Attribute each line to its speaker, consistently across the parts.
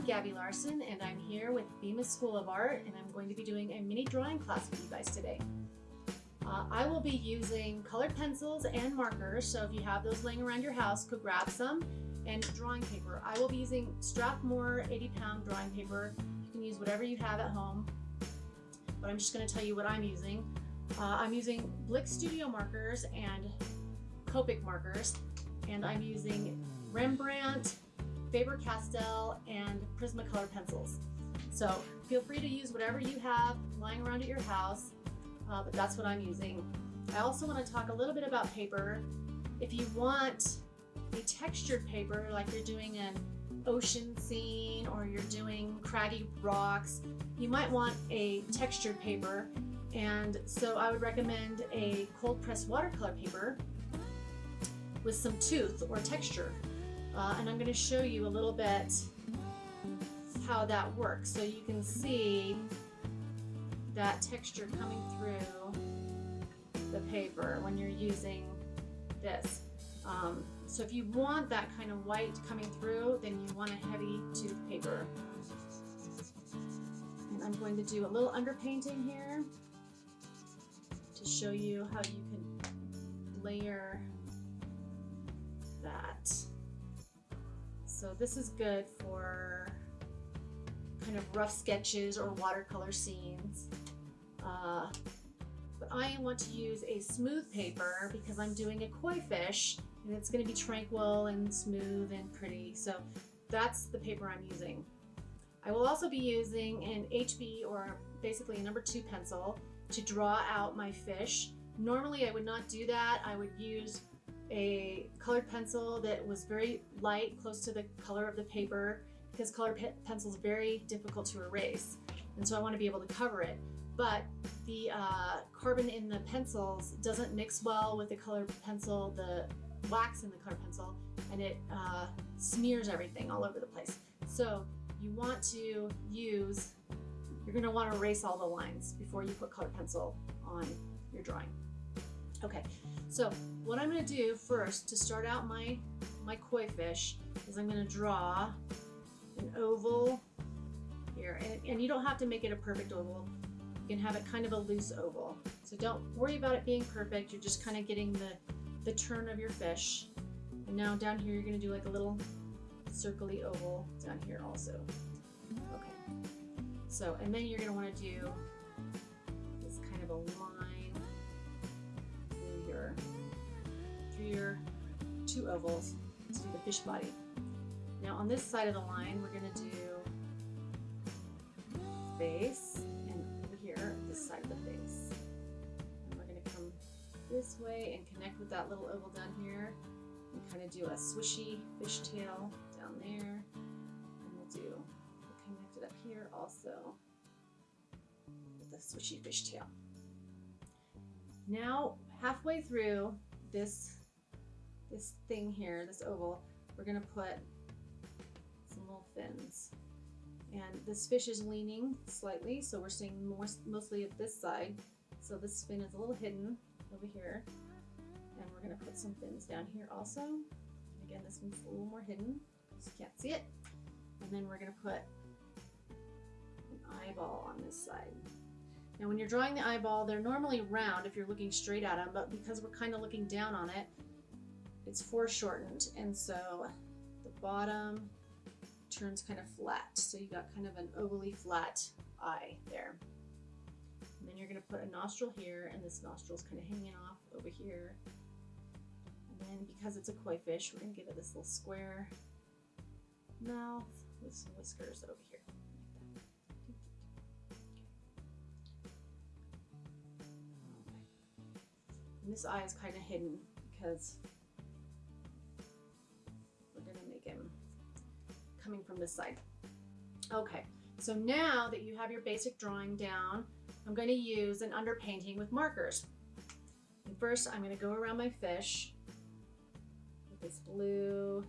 Speaker 1: Gabby Larson and I'm here with Bemis School of Art and I'm going to be doing a mini drawing class with you guys today. Uh, I will be using colored pencils and markers, so if you have those laying around your house, go grab some, and drawing paper. I will be using Strathmore 80 pound drawing paper. You can use whatever you have at home, but I'm just going to tell you what I'm using. Uh, I'm using Blick Studio markers and Copic markers, and I'm using Rembrandt, Faber-Castell, and Prismacolor pencils. So feel free to use whatever you have lying around at your house, uh, but that's what I'm using. I also want to talk a little bit about paper. If you want a textured paper, like you're doing an ocean scene or you're doing craggy rocks, you might want a textured paper. And so I would recommend a cold pressed watercolor paper with some tooth or texture. Uh, and I'm going to show you a little bit how that works. So you can see that texture coming through the paper when you're using this. Um, so if you want that kind of white coming through, then you want a heavy tooth paper. And I'm going to do a little underpainting here to show you how you can layer that. So this is good for kind of rough sketches or watercolor scenes. Uh, but I want to use a smooth paper because I'm doing a koi fish and it's going to be tranquil and smooth and pretty. So that's the paper I'm using. I will also be using an HB or basically a number two pencil to draw out my fish. Normally I would not do that. I would use a colored pencil that was very light, close to the color of the paper, because colored pe pencil is very difficult to erase. And so I want to be able to cover it. But the uh, carbon in the pencils doesn't mix well with the colored pencil, the wax in the colored pencil, and it uh, smears everything all over the place. So you want to use, you're going to want to erase all the lines before you put colored pencil on your drawing. Okay, so what I'm going to do first to start out my, my koi fish is I'm going to draw an oval here. And, and you don't have to make it a perfect oval. You can have it kind of a loose oval. So don't worry about it being perfect. You're just kind of getting the, the turn of your fish. And now down here, you're going to do like a little circly oval down here also. Okay. So, and then you're going to want to do your two ovals to do the fish body. Now on this side of the line, we're going to do face and over here, this side of the face. And we're going to come this way and connect with that little oval down here and kind of do a swishy fishtail down there. And we'll do, we'll connect it up here also with a swishy fishtail. Now, halfway through this this thing here, this oval, we're gonna put some little fins. And this fish is leaning slightly, so we're seeing more, mostly of this side. So this fin is a little hidden over here. And we're gonna put some fins down here also. And again, this one's a little more hidden, because you can't see it. And then we're gonna put an eyeball on this side. Now when you're drawing the eyeball, they're normally round if you're looking straight at them, but because we're kind of looking down on it, it's foreshortened and so the bottom turns kind of flat. So you got kind of an ovally flat eye there. And then you're gonna put a nostril here and this nostril's kind of hanging off over here. And then because it's a koi fish, we're gonna give it this little square mouth with some whiskers over here. This eye is kind of hidden because coming from this side. Okay, so now that you have your basic drawing down, I'm gonna use an underpainting with markers. And first, I'm gonna go around my fish with this blue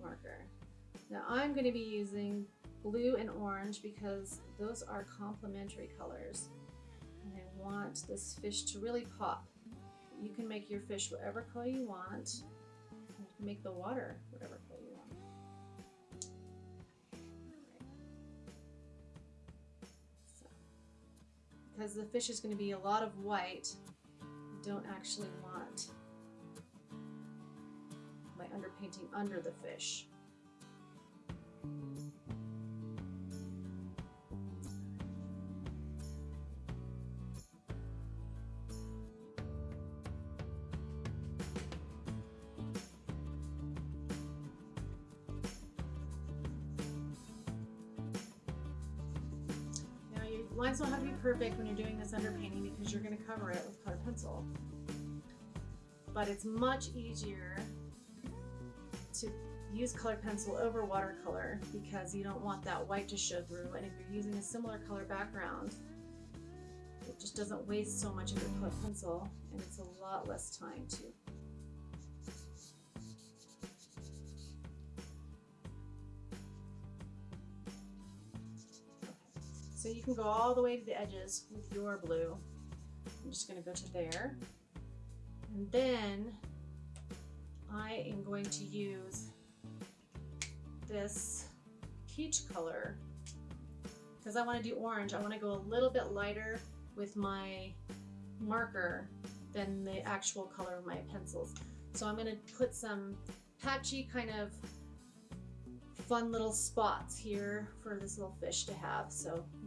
Speaker 1: marker. Now I'm gonna be using blue and orange because those are complementary colors. And I want this fish to really pop. You can make your fish whatever color you want make the water whatever color because the fish is going to be a lot of white, I don't actually want my underpainting under the fish. Lines don't have to be perfect when you're doing this underpainting because you're going to cover it with colored pencil. But it's much easier to use colored pencil over watercolor because you don't want that white to show through and if you're using a similar color background it just doesn't waste so much of your colored pencil and it's a lot less time too. So you can go all the way to the edges with your blue. I'm just going to go to there. And then I am going to use this peach color because I want to do orange. I want to go a little bit lighter with my marker than the actual color of my pencils. So I'm going to put some patchy kind of fun little spots here for this little fish to have. So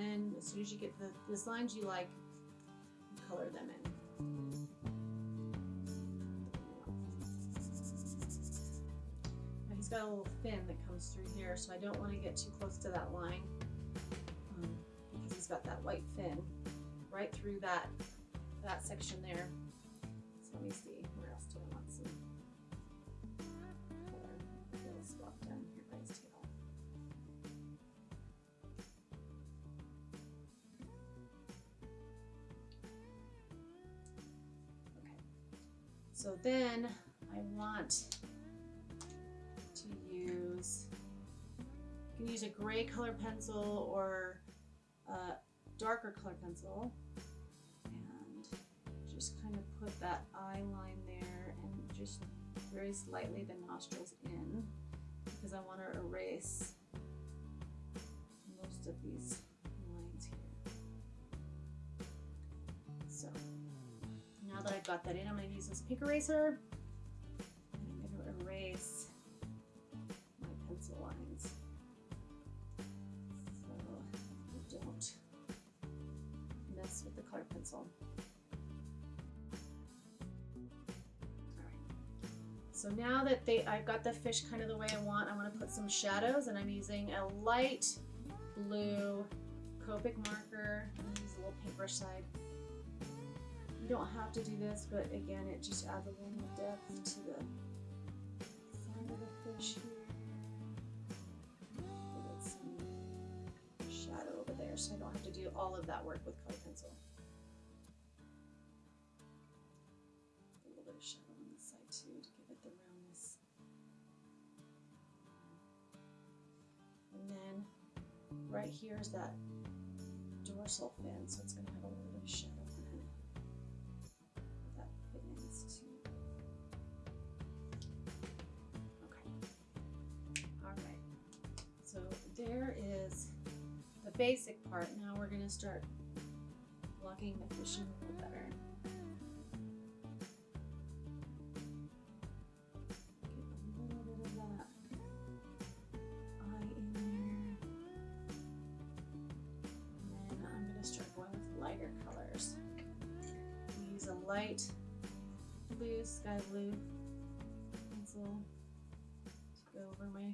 Speaker 1: then as soon as you get the, the lines you like you color them in. Now he's got a little fin that comes through here so I don't want to get too close to that line um, because he's got that white fin right through that that section there. So let me see where else do I want some So then I want to use, you can use a gray color pencil or a darker color pencil. And just kind of put that eye line there and just very slightly the nostrils in because I want to erase most of these I've got that in, I'm going to use this pink eraser and I'm going to erase my pencil lines so I don't mess with the colored pencil. So now that they, I've got the fish kind of the way I want, I want to put some shadows and I'm using a light blue Copic marker. I'm use a little paintbrush side. You don't have to do this, but again, it just adds a little more depth to the side of the fish here. Give some shadow over there so I don't have to do all of that work with color pencil. A little bit of shadow on this side too to give it the roundness. And then right here is that dorsal fin, so it's going to have a little bit of shadow there is the basic part. Now we're going to start blocking the fish in a little better. Lighter colors. Use a light blue, sky blue pencil to go over my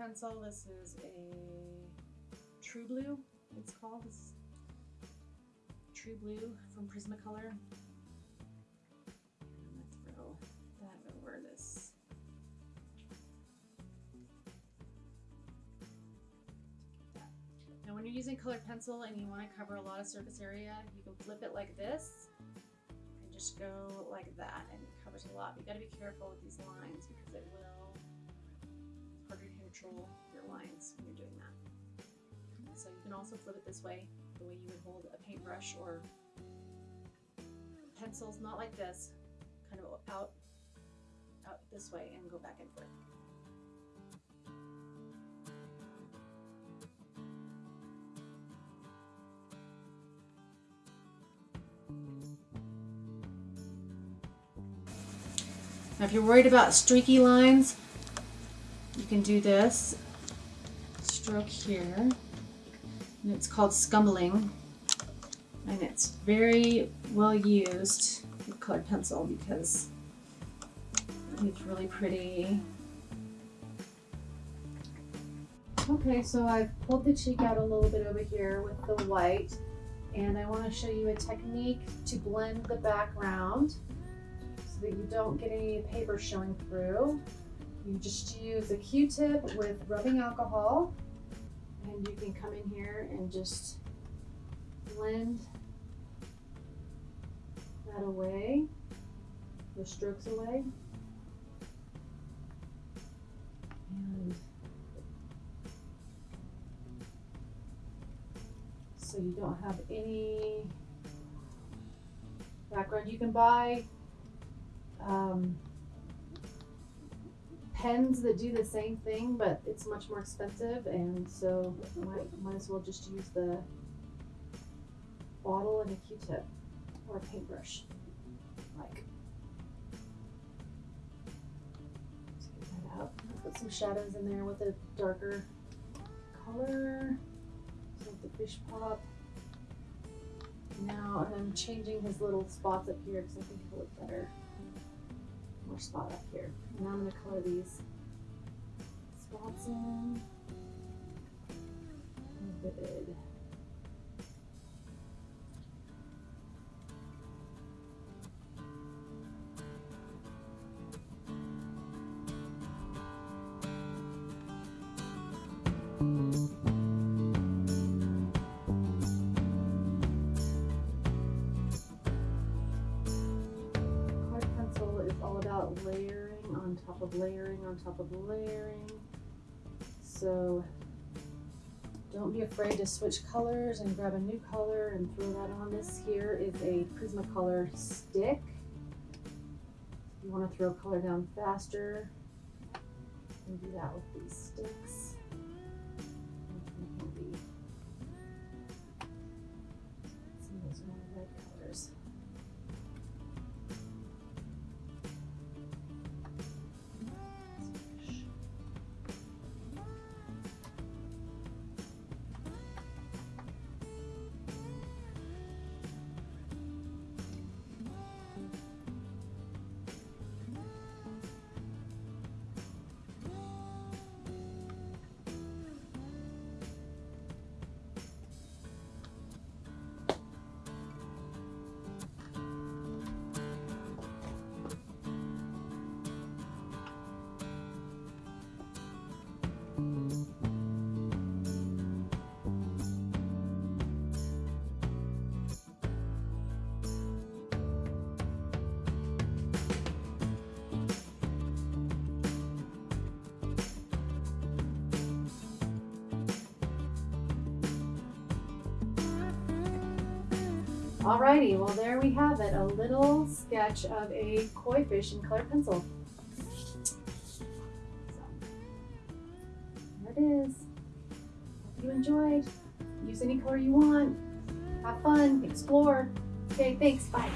Speaker 1: pencil. This is a True Blue, it's called. Is True Blue from Prismacolor. I'm gonna throw that over this. Now when you're using colored pencil and you want to cover a lot of surface area, you can flip it like this and just go like that and it covers a lot. You gotta be careful with these lines because it will it's control your lines when you're doing that. So you can also flip it this way, the way you would hold a paintbrush or pencils, not like this, kind of out, out this way and go back and forth. Now if you're worried about streaky lines, you can do this stroke here. And it's called scumbling. And it's very well used with colored pencil because it's really pretty. Okay, so I've pulled the cheek out a little bit over here with the white and I want to show you a technique to blend the background so that you don't get any paper showing through. You just use a Q-tip with rubbing alcohol and you can come in here and just blend that away, the strokes away. And so you don't have any background. You can buy um, pens that do the same thing, but it's much more expensive, and so might, might as well just use the bottle and a Q-tip or a paintbrush, like. Get that out. Put some shadows in there with a darker color, so the fish pop. Now I'm changing his little spots up here because I think it'll look better more spot up here. And now I'm to color these spots in. Vivid. layering on top of layering on top of layering. So don't be afraid to switch colors and grab a new color and throw that on. This here is a Prismacolor stick. If you want to throw color down faster, you can do that with these sticks. Alrighty, well there we have it, a little sketch of a koi fish in colored pencil. There it is. Hope you enjoyed. Use any color you want. Have fun, explore. Okay, thanks, bye.